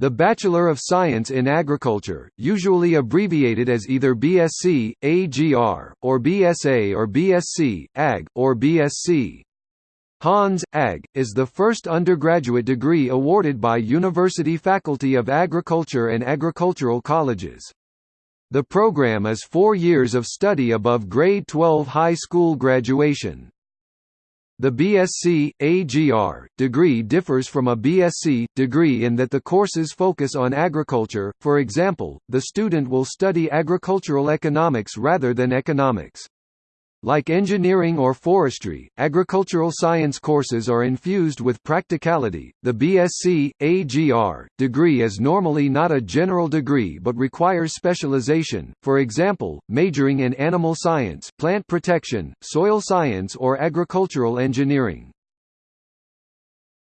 The Bachelor of Science in Agriculture, usually abbreviated as either BSc, AGR, or BSA or BSc, AG, or BSc. Hons, Ag. is the first undergraduate degree awarded by University Faculty of Agriculture and agricultural colleges. The program is four years of study above grade 12 high school graduation. The BSc, AGR, degree differs from a BSc, degree in that the courses focus on agriculture, for example, the student will study agricultural economics rather than economics. Like engineering or forestry, agricultural science courses are infused with practicality. The BSc AGR degree is normally not a general degree but requires specialization, for example, majoring in animal science, plant protection, soil science or agricultural engineering.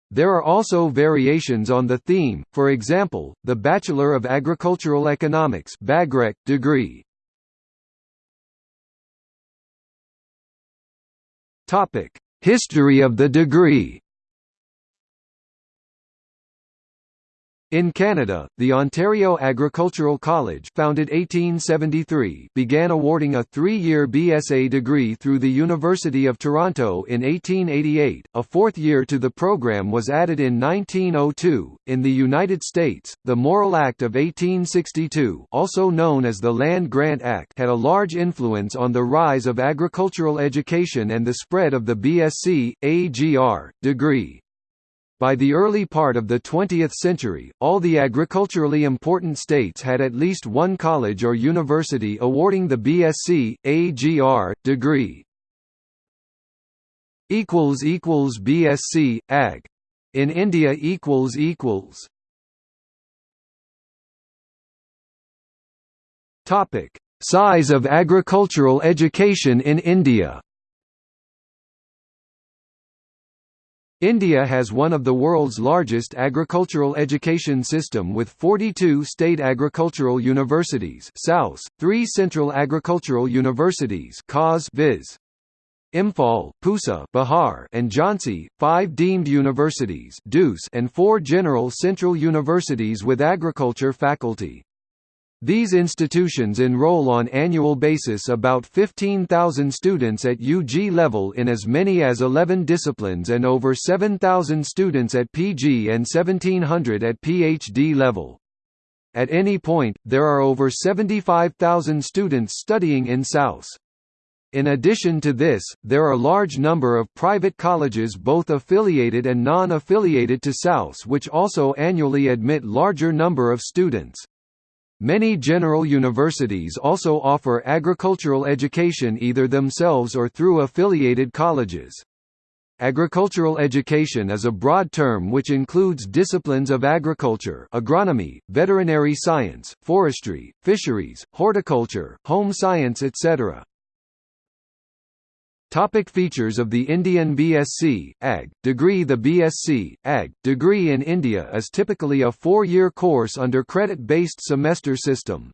There are also variations on the theme, for example, the Bachelor of Agricultural Economics degree. History of the degree In Canada, the Ontario Agricultural College founded 1873 began awarding a three-year BSA degree through the University of Toronto in 1888. A fourth year to the program was added in 1902. In the United States, the Morrill Act of 1862, also known as the Land Grant Act, had a large influence on the rise of agricultural education and the spread of the BSc AGR degree. By the early part of the 20th century, all the agriculturally important states had at least one college or university awarding the BSc, AGR, degree. BSc, Ag. In India Topic: Size of agricultural education in India. India has one of the world's largest agricultural education system with 42 state agricultural universities SAUS, three central agricultural universities viz. Imphal, Pusa Bihar, and Jhansi, five deemed universities and four general central universities with agriculture faculty. These institutions enroll on annual basis about 15,000 students at UG level in as many as 11 disciplines and over 7,000 students at PG and 1,700 at PhD level. At any point, there are over 75,000 students studying in SAUS. In addition to this, there are large number of private colleges both affiliated and non-affiliated to SAUS which also annually admit larger number of students. Many general universities also offer agricultural education either themselves or through affiliated colleges. Agricultural education is a broad term which includes disciplines of agriculture agronomy, veterinary science, forestry, fisheries, horticulture, home science etc. Topic features of the Indian BSc, Ag, degree The BSc, Ag, degree in India is typically a four-year course under credit-based semester system.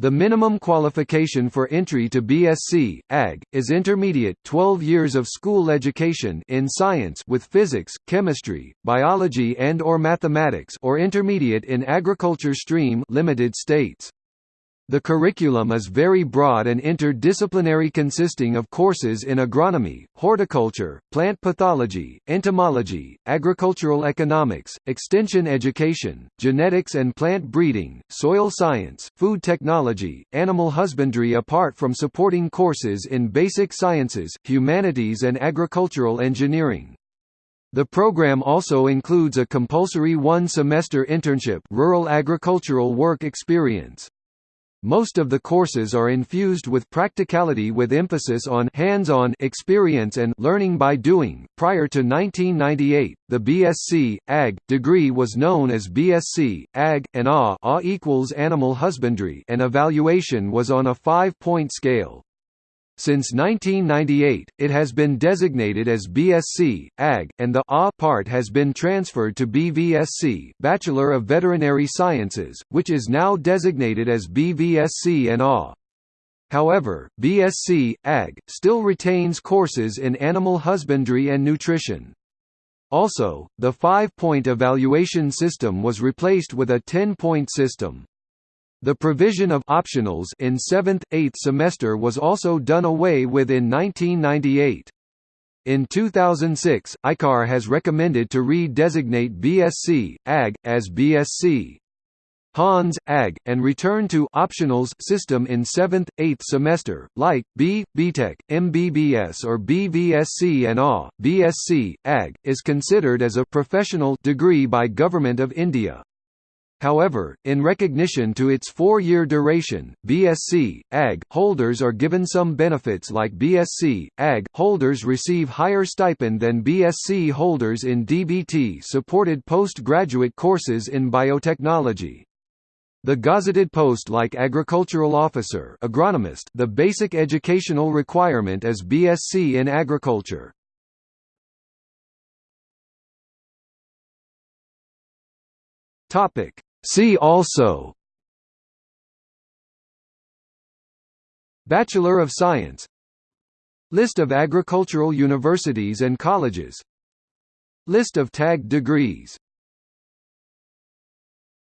The minimum qualification for entry to BSc, Ag, is intermediate 12 years of school education in science with physics, chemistry, biology and or mathematics or intermediate in agriculture stream limited states. The curriculum is very broad and interdisciplinary consisting of courses in agronomy, horticulture, plant pathology, entomology, agricultural economics, extension education, genetics and plant breeding, soil science, food technology, animal husbandry apart from supporting courses in basic sciences, humanities and agricultural engineering. The program also includes a compulsory one-semester internship rural agricultural work experience. Most of the courses are infused with practicality with emphasis on hands-on experience and learning by doing. Prior to 1998, the BSc Ag degree was known as BSc Ag and A, equals animal husbandry, and evaluation was on a 5-point scale. Since 1998, it has been designated as BSc, AG, and the A part has been transferred to BVSc Bachelor of Veterinary Sciences, which is now designated as BVSc and A. However, BSc, AG, still retains courses in animal husbandry and nutrition. Also, the five-point evaluation system was replaced with a ten-point system. The provision of optionals in 7th, 8th semester was also done away with in 1998. In 2006, ICAR has recommended to re-designate BSc, AG, as BSc. Hons, AG, and return to optionals system in 7th, 8th semester, like, B, BTech, MBBS or BVSC and A. BSc, AG, is considered as a professional degree by Government of India. However, in recognition to its four-year duration, BSc, AG, holders are given some benefits like BSc, AG, holders receive higher stipend than BSc holders in DBT-supported postgraduate courses in biotechnology. The gazetted post like agricultural officer agronomist the basic educational requirement is BSc in agriculture. Topic See also Bachelor of Science List of agricultural universities and colleges List of tagged degrees